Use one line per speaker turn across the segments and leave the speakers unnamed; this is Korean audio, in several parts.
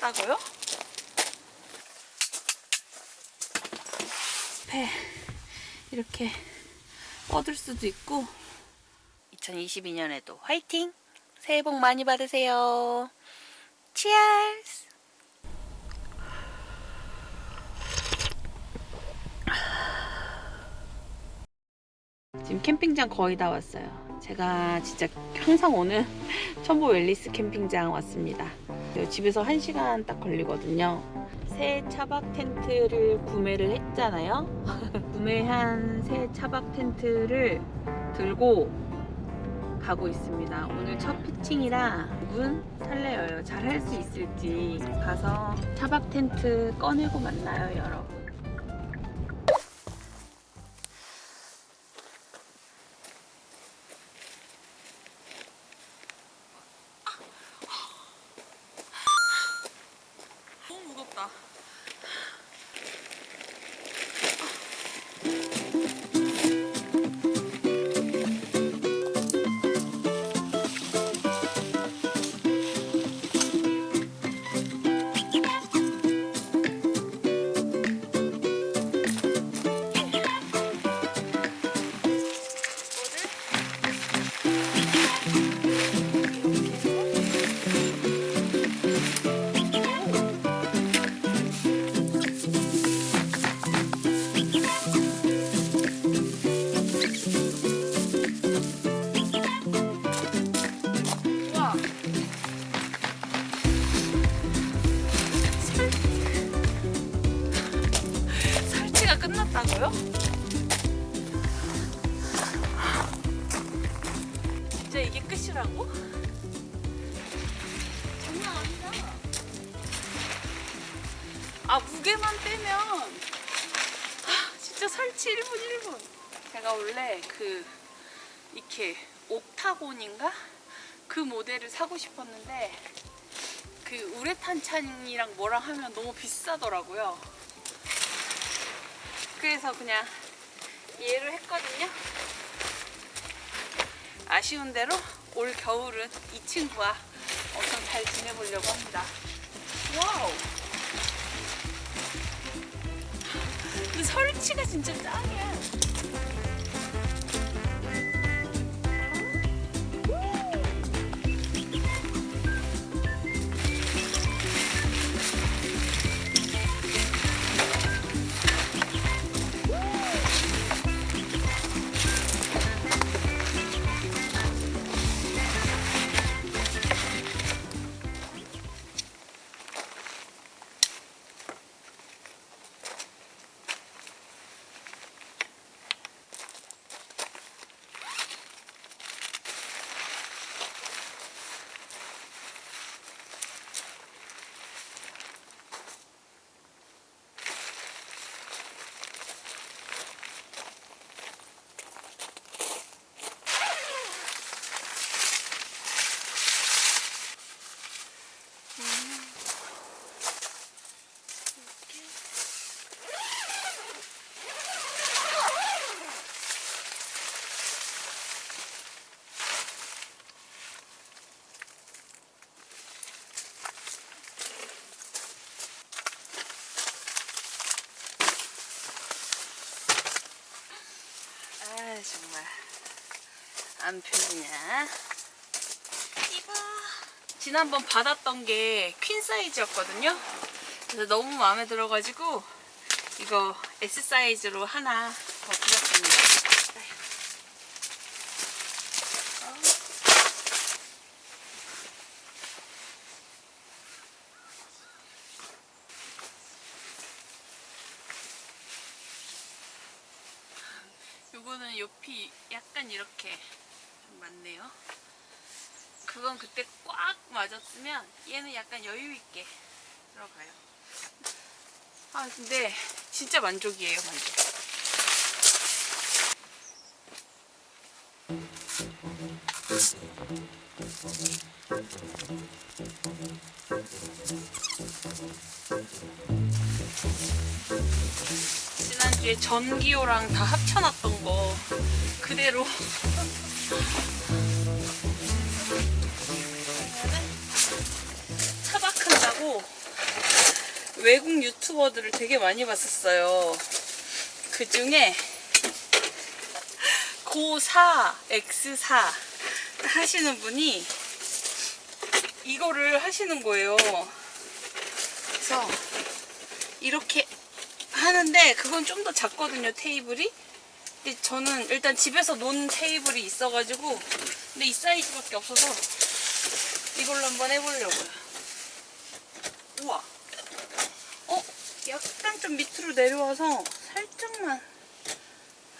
끝났다고요? 배 이렇게 뻗을 수도 있고 2022년에도 화이팅! 새해 복 많이 받으세요. 치얼스! 지금 캠핑장 거의 다 왔어요. 제가 진짜 항상 오는 첨보 웰리스 캠핑장 왔습니다. 집에서 1시간 딱 걸리거든요. 새 차박 텐트를 구매를 했잖아요. 구매한 새 차박 텐트를 들고 가고 있습니다. 오늘 첫 피칭이라 문 설레어요. 잘 할 수 있을지 가서 차박 텐트 꺼내고 만나요, 여러분. 끝이라고? 장난 아니다. 아 무게만 빼면 아, 진짜 설치 1분 1분. 제가 원래 그 이렇게 옥타곤인가 그 모델을 사고 싶었는데 그 우레탄 찬이랑 뭐랑 하면 너무 비싸더라고요. 그래서 그냥 얘를 했거든요. 아쉬운 대로 올 겨울은 이 친구와 엄청 잘 지내보려고 합니다. 와우! 근데 설치가 진짜 짱이야. 정말. 안 펴지냐? 이거 지난번 받았던 게 퀸 사이즈였거든요. 그래서 너무 마음에 들어가지고 이거 S 사이즈로 하나 더 드렸습니다 요거는 옆이 약간 이렇게 좀 많네요. 그건 그때 꽉 맞았으면 얘는 약간 여유 있게 들어가요. 아 근데 진짜 만족이에요 만족. 지난주에 전기요랑 다 합쳐놨던 거 그대로 차박한다고 외국 유튜버들을 되게 많이 봤었어요. 그 중에 고4, X4 하시는 분이 이거를 하시는 거예요. 그래서 이렇게 하는데 그건 좀 더 작거든요, 테이블이. 근데 저는 일단 집에서 놓은 테이블이 있어가지고 근데 이 사이즈밖에 없어서 이걸로 한번 해보려고요. 우와. 어? 약간 좀 밑으로 내려와서 살짝만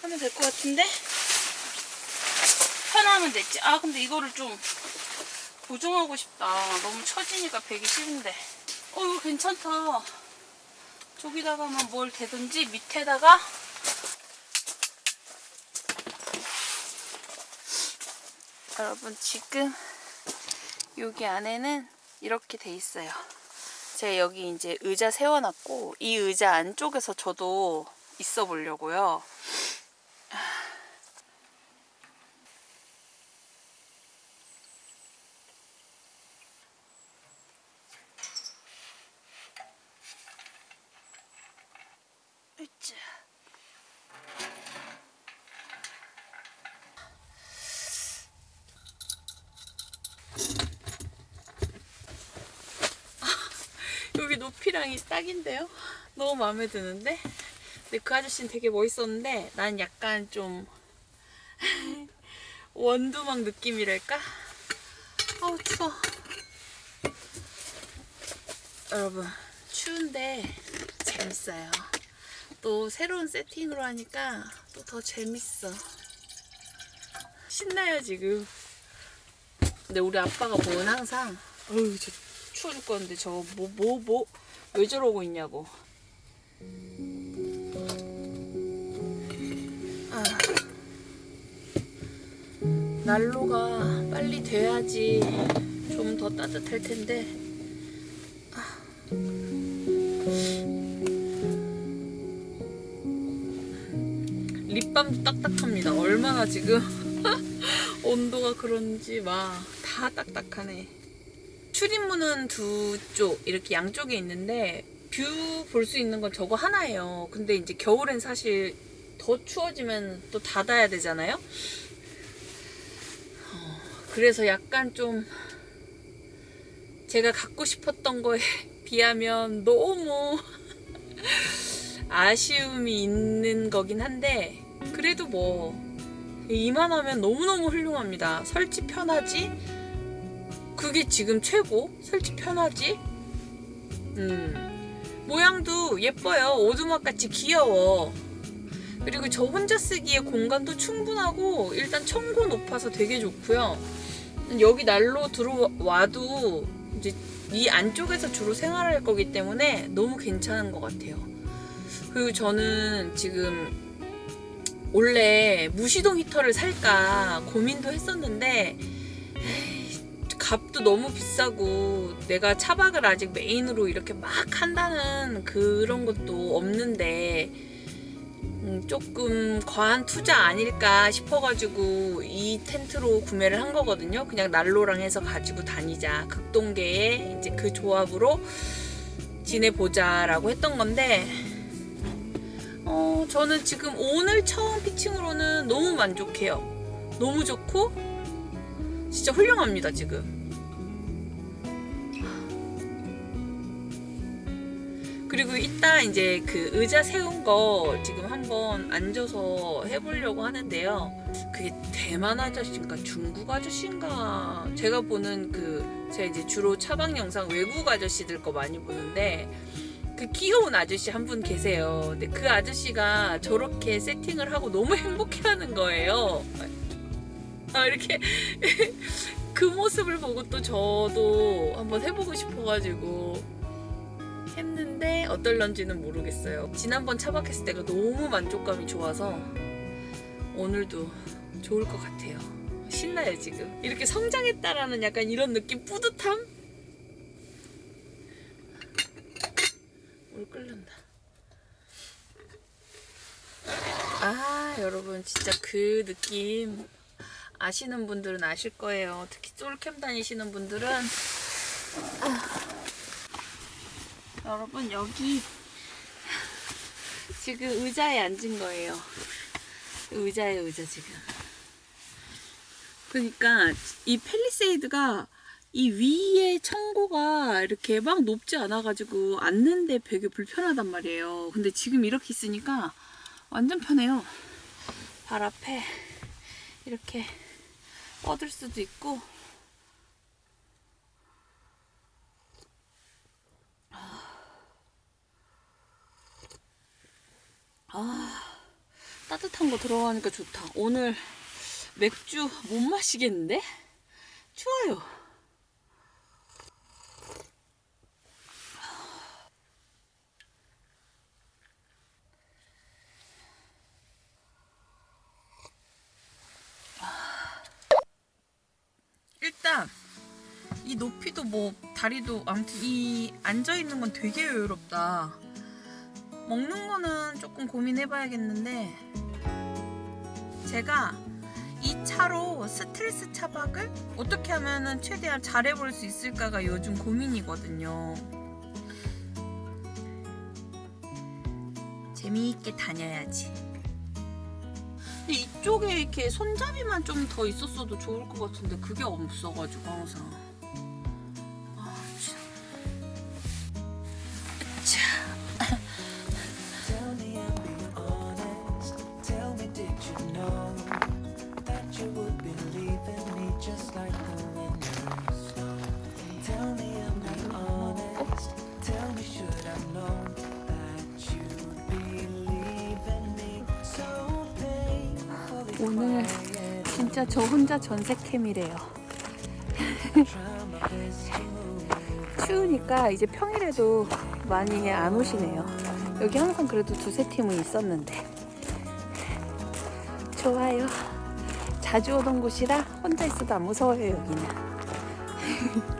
하면 될 것 같은데? 편하면 됐지. 아, 근데 이거를 좀 고정하고 싶다. 너무 처지니까 배기 싫은데. 어, 이거 괜찮다. 저기다가만 뭘 대든지 밑에다가 여러분 지금 여기 안에는 이렇게 돼 있어요. 제가 여기 이제 의자 세워놨고 이 의자 안쪽에서 저도 있어 보려고요. 으쌰. 여기 높이랑이 딱인데요? 너무 마음에 드는데? 근데 그 아저씨는 되게 멋있었는데 난 약간 좀 원두막 느낌이랄까? 아우 추워 여러분 추운데 재밌어요 또 새로운 세팅으로 하니까 또 더 재밌어 신나요 지금 근데 우리 아빠가 보면 항상 어휴 저 추워 죽겠는데 저거 뭐뭐뭐 왜 저러고 있냐고. 아, 난로가 빨리 돼야지 좀 더 따뜻할 텐데. 아. 립밤도 딱딱합니다. 얼마나 지금 온도가 그런지 막 다 딱딱하네 출입문은 두 쪽 이렇게 양쪽에 있는데 view 볼 수 있는 건 저거 하나예요. 근데 이제 겨울엔 사실 더 추워지면 또 닫아야 되잖아요. 어, 그래서 약간 좀 제가 갖고 싶었던 거에 비하면 너무 아쉬움이 있는 거긴 한데 그래도 뭐 이만하면 너무너무 훌륭합니다. 설치 편하지? 그게 지금 최고? 설치 편하지? 음. 모양도 예뻐요. 오두막같이 귀여워. 그리고 저 혼자 쓰기에 공간도 충분하고 일단 청고 높아서 되게 좋고요. 여기 난로 들어와도 이제 이 안쪽에서 주로 생활할 거기 때문에 너무 괜찮은 것 같아요. 그리고 저는 지금 원래 무시동 히터를 살까 고민도 했었는데 값도 너무 비싸고 내가 차박을 아직 메인으로 이렇게 막 한다는 그런 것도 없는데 음, 조금 과한 투자 아닐까 싶어가지고 이 텐트로 구매를 한 거거든요. 그냥 난로랑 해서 가지고 다니자. 극동계의 이제 그 조합으로 지내보자 라고 했던 건데 어, 저는 지금 오늘 처음 피칭으로는 너무 만족해요. 너무 좋고 진짜 훌륭합니다 지금. 그리고 이따 이제 그 의자 세운 거 지금 한번 앉아서 해보려고 하는데요. 그게 대만 아저씨인가 중국 아저씨인가 제가 보는 그 제가 이제 주로 차박 영상 외국 아저씨들 거 많이 보는데 그 귀여운 아저씨 한 분 계세요. 근데 그 아저씨가 저렇게 세팅을 하고 너무 행복해하는 거예요. 아 이렇게 그 모습을 보고 또 저도 한번 해보고 싶어가지고 했는데 어떨런지는 모르겠어요. 지난번 차박했을 때가 너무 만족감이 좋아서 오늘도 좋을 것 같아요. 신나요 지금. 이렇게 성장했다라는 약간 이런 느낌 뿌듯함? 물 끓는다. 아 여러분 진짜 그 느낌 아시는 분들은 아실 거예요. 특히 솔캠 다니시는 분들은 아. 여러분 여기 지금 의자에 앉은 거예요. 의자에 의자 지금. 그러니까 이 펠리세이드가 이 위에 청고가 이렇게 막 높지 않아 가지고 앉는데 되게 불편하단 말이에요. 근데 지금 이렇게 있으니까 완전 편해요. 발 앞에 이렇게 뻗을 수도 있고 아 따뜻한 거 들어가니까 좋다. 오늘 맥주 못 마시겠는데? 추워요. 일단 이 높이도 뭐 다리도 아무튼 이 앉아 있는 건 되게 여유롭다. 먹는 거는 조금 고민해봐야겠는데 제가 이 차로 스트레스 차박을 어떻게 하면 최대한 잘해볼 수 있을까가 요즘 고민이거든요. 재미있게 다녀야지. 이쪽에 이렇게 손잡이만 좀 더 있었어도 좋을 것 같은데 그게 없어가지고 항상. 오늘? 진짜 저 혼자 전세캠이래요. 추우니까 이제 평일에도 많이 안 오시네요. 여기 항상 그래도 두세 팀은 있었는데. 좋아요. 자주 오던 곳이라 혼자 있어도 안 무서워요, 여기는.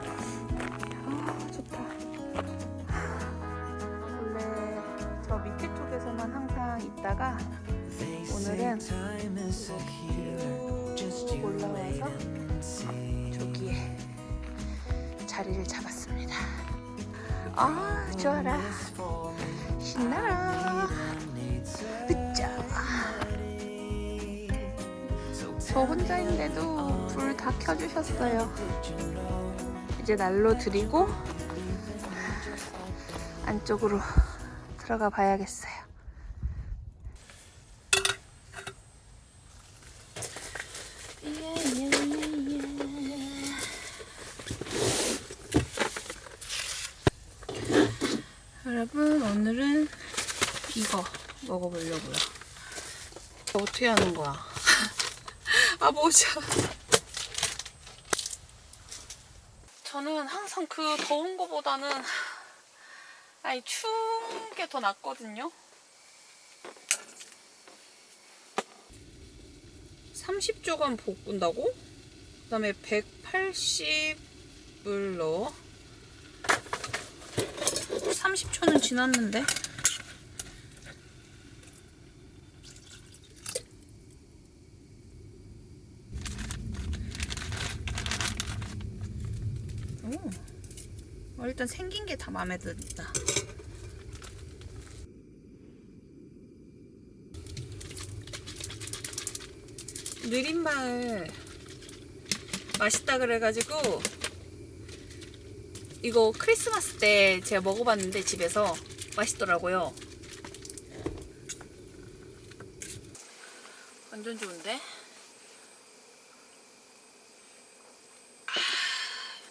저 혼자인데도 불 다 켜주셨어요. 이제 난로 드리고 안쪽으로 들어가 봐야겠어요. 여러분 오늘은 이거 먹어보려고요. 어떻게 하는 거야? 아 보자. 저는 항상 그 더운 거보다는 아니 추운 게 더 낫거든요. 30조간 볶은다고? 그 다음에 180을 넣어. 30초는 지났는데. 오. 어, 일단 생긴 게 다 마음에 든다. 느린마을 맛있다 그래가지고 이거 크리스마스 때 제가 먹어봤는데 집에서 맛있더라고요. 완전 좋은데?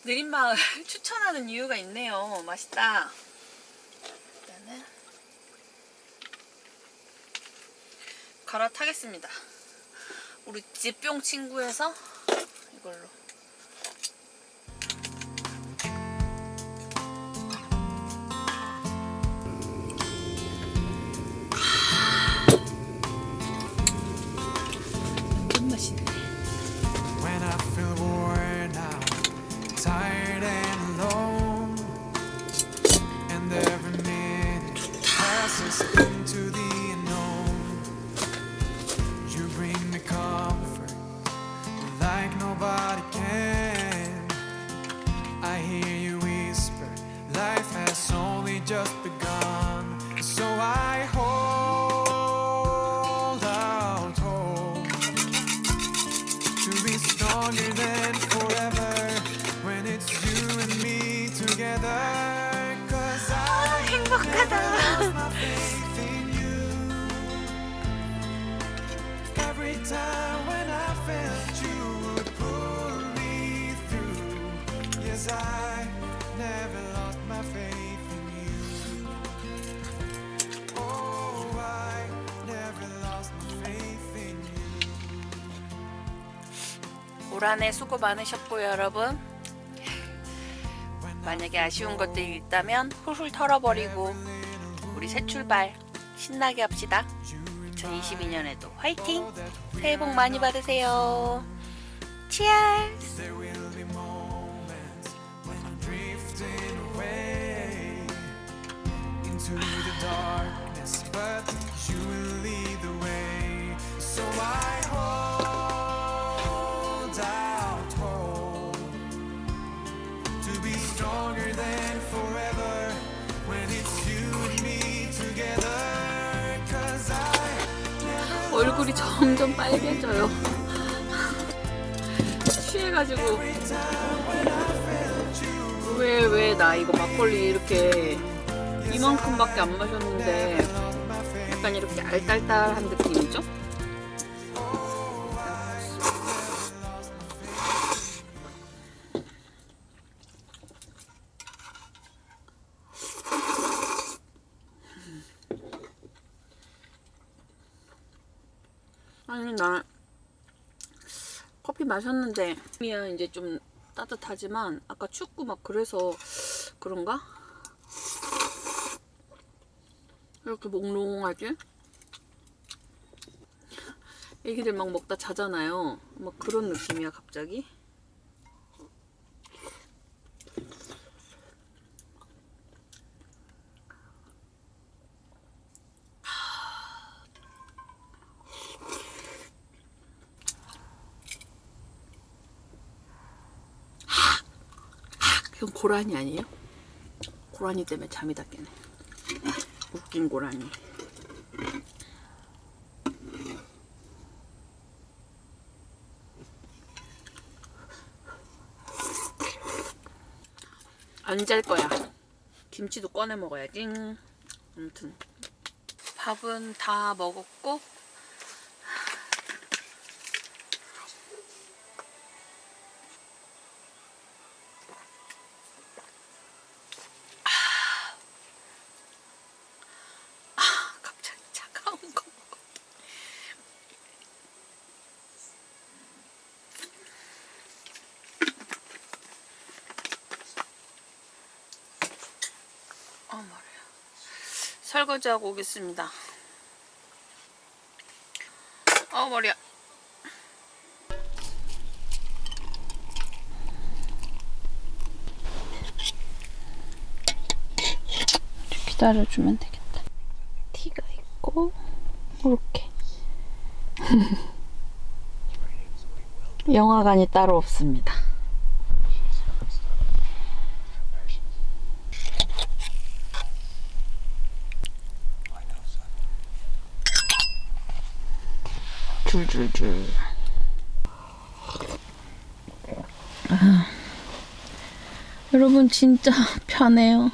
느린마을 추천하는 이유가 있네요. 맛있다. 일단은 갈아타겠습니다. 우리 집병 친구에서 이걸로. 올 한해 수고 많으셨고요, 여러분. 만약에 아쉬운 것들이 있다면 훌훌 털어버리고 우리 새 출발 신나게 합시다. 2022년에도 화이팅! 새해 복 많이 받으세요. 치얼스! 점점 빨개져요. 취해가지고 왜 왜 나 이거 막걸리 이렇게 이만큼밖에 안 마셨는데 약간 이렇게 알딸딸한 느낌이죠? 마셨는데 미야 이제 좀 따뜻하지만 아까 춥고 막 그래서 그런가? 이렇게 몽롱하지? 애기들 막 먹다 자잖아요. 막 그런 느낌이야 갑자기. 그건 고라니 아니에요? 고라니 때문에 잠이 다 깨네. 웃긴 고라니. 안 잘 거야. 김치도 꺼내 먹어야지. 아무튼 밥은 다 먹었고 갑자기 차가운 거 먹어. 어 머리야. 설거지하고 오겠습니다. 어 머리야. 기다려주면 되겠다. 티가 있고 이렇게 영화관이 따로 없습니다. 줄줄줄. 아, 여러분 진짜 편해요.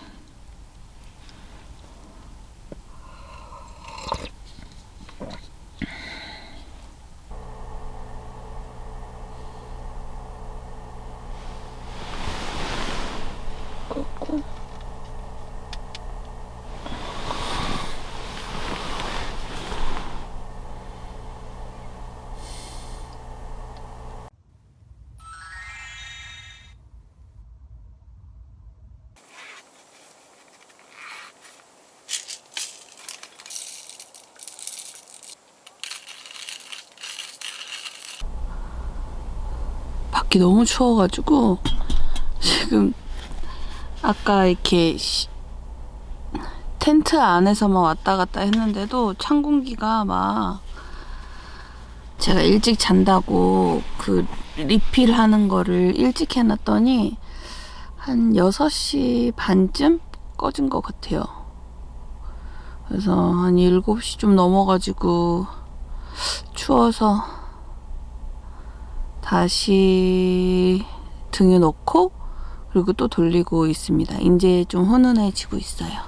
밖이 너무 추워가지고 지금 아까 이렇게 시- 텐트 안에서만 왔다 갔다 했는데도 찬 공기가 막 제가 일찍 잔다고 그 리필 하는 거를 일찍 해놨더니 한 6시 반쯤 꺼진 것 같아요. 그래서 한 7시 좀 넘어가지고 추워서 다시 등에 넣고 그리고 또 돌리고 있습니다. 이제 좀 훈훈해지고 있어요.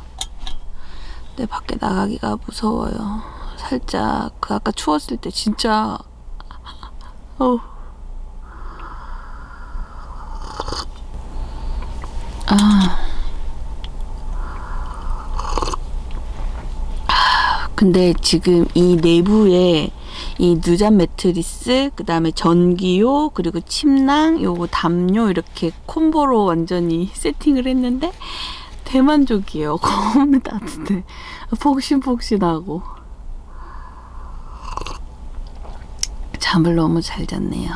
근데 밖에 나가기가 무서워요. 살짝 그 아까 추웠을 때 진짜 어. 아. 아, 근데 지금 이 내부에 이 누잠 매트리스, 그 다음에 전기요, 그리고 침낭, 요거 담요 이렇게 콤보로 완전히 세팅을 했는데 대만족이에요. 너무 따뜻해. 폭신폭신하고. 잠을 너무 잘 잤네요.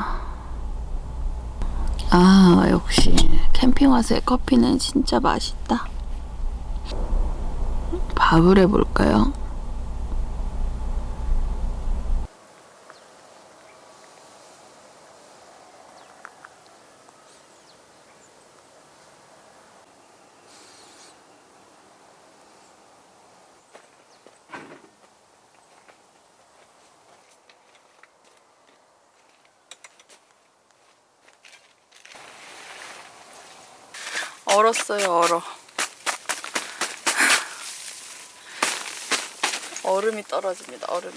아, 역시 캠핑 와서의 커피는 진짜 맛있다. 밥을 해볼까요? 얼었어요, 얼어. 얼음이 떨어집니다, 얼음이.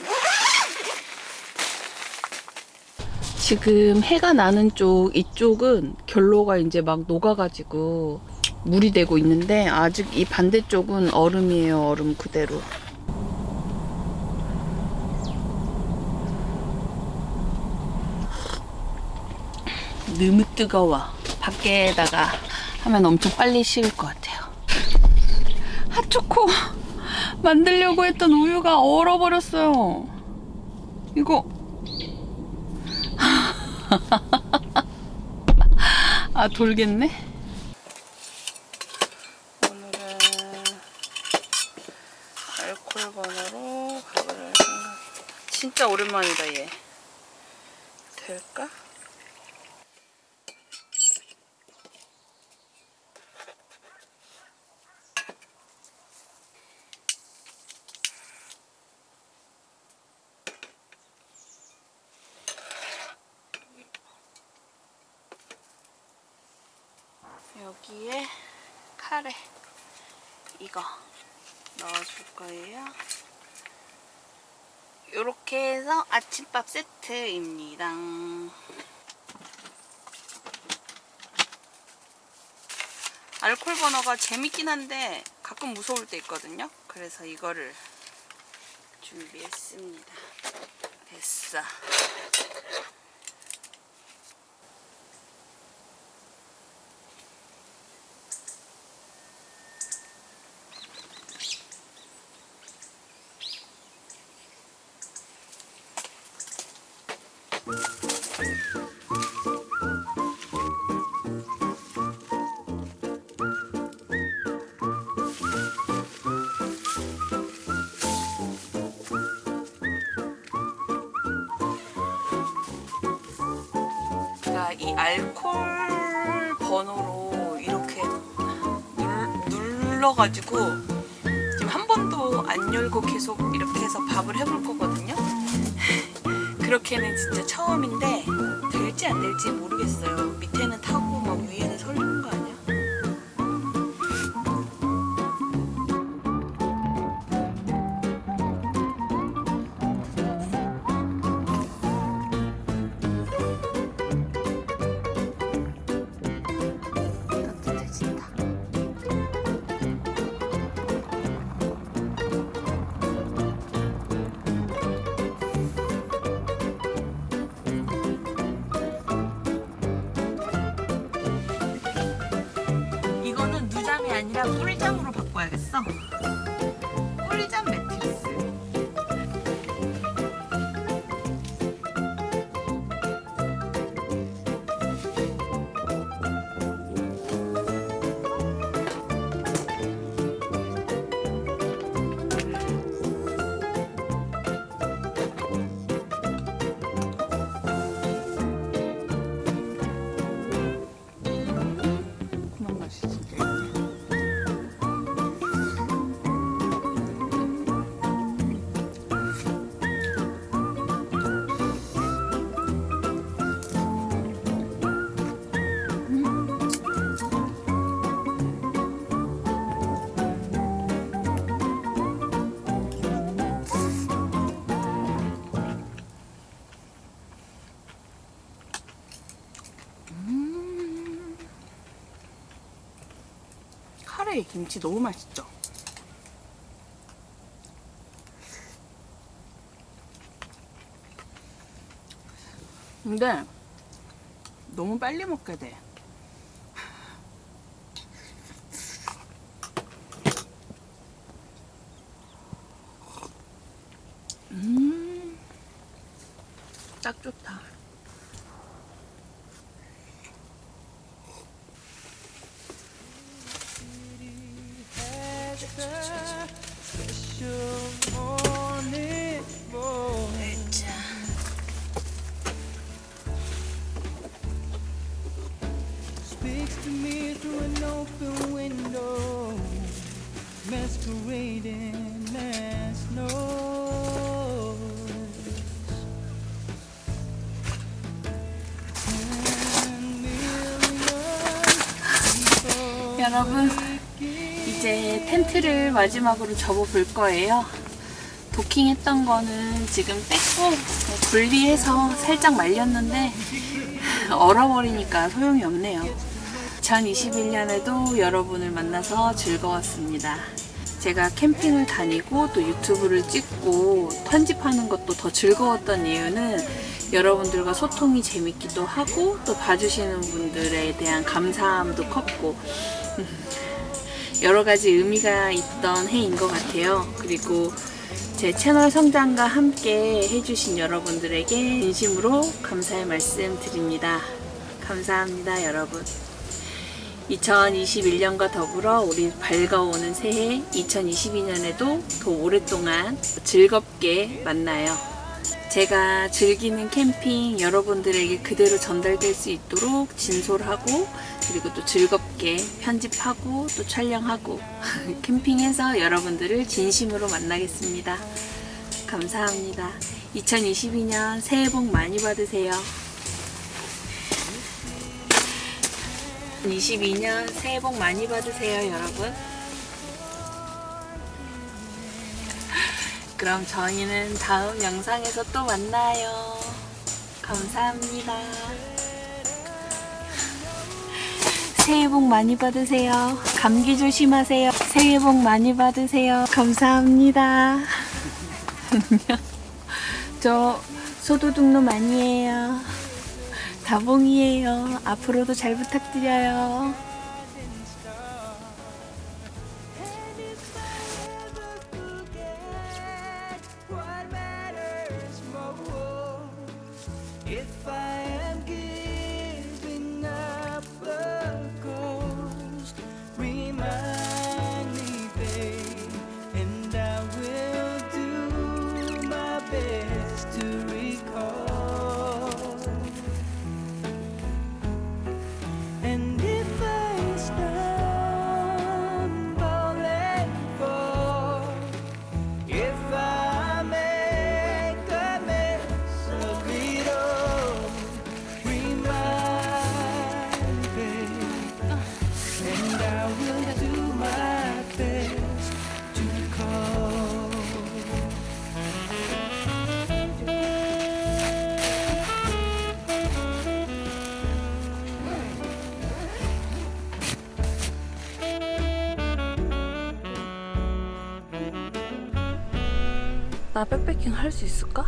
지금 해가 나는 쪽, 이쪽은 결로가 이제 막 녹아가지고 물이 되고 있는데 아직 이 반대쪽은 얼음이에요, 얼음 그대로. 너무 뜨거워. 밖에다가 하면 엄청 빨리 식을 것 같아요. 핫초코 만들려고 했던 우유가 얼어버렸어요. 이거 아 돌겠네. 오늘은 알콜 버너로 밥을 할 생각. 진짜 오랜만이다 얘. 될까? 여기에 카레 이거 넣어줄 거예요. 이렇게 해서 아침밥 세트입니다. 알콜 버너가 재밌긴 한데 가끔 무서울 때 있거든요. 그래서 이거를 준비했습니다. 됐어. 이 알콜 번호로 이렇게 눌, 눌러가지고 지금 한 번도 안 열고 계속 이렇게 해서 밥을 해볼 거거든요. 그렇게는 진짜 처음인데 될지 안 될지 모르겠어요. 밑에는 타고 아니라 꿀잠으로 바꿔야겠어. 꿀잠 매트 카레 김치 너무 맛있죠? 근데 너무 빨리 먹게 돼.
Speaks to me through an open window, masquerading as noise.
여러분, 이제 텐트를 마지막으로 접어볼 거예요. 도킹했던 거는 지금 뺐고 분리해서 살짝 말렸는데 얼어버리니까 소용이 없네요. 2021년에도 여러분을 만나서 즐거웠습니다. 제가 캠핑을 다니고 또 유튜브를 찍고 편집하는 것도 더 즐거웠던 이유는 여러분들과 소통이 재밌기도 하고 또 봐주시는 분들에 대한 감사함도 컸고 여러 가지 의미가 있던 해인 것 같아요. 그리고 제 채널 성장과 함께 해주신 여러분들에게 진심으로 감사의 말씀 드립니다. 감사합니다, 여러분. 2021년과 더불어 우리 밝아오는 새해 2022년에도 더 오랫동안 즐겁게 만나요. 제가 즐기는 캠핑 여러분들에게 그대로 전달될 수 있도록 진솔하고 그리고 또 즐겁게 편집하고 또 촬영하고 캠핑에서 여러분들을 진심으로 만나겠습니다. 감사합니다. 2022년 새해 복 많이 받으세요. 22년 새해 복 많이 받으세요, 여러분. 그럼 저희는 다음 영상에서 또 만나요. 감사합니다. 새해 복 많이 받으세요. 감기 조심하세요. 새해 복 많이 받으세요. 감사합니다. 저 소도둑놈 아니에요. 다봉이에요. 앞으로도 잘 부탁드려요. 나 백패킹 할 수 있을까?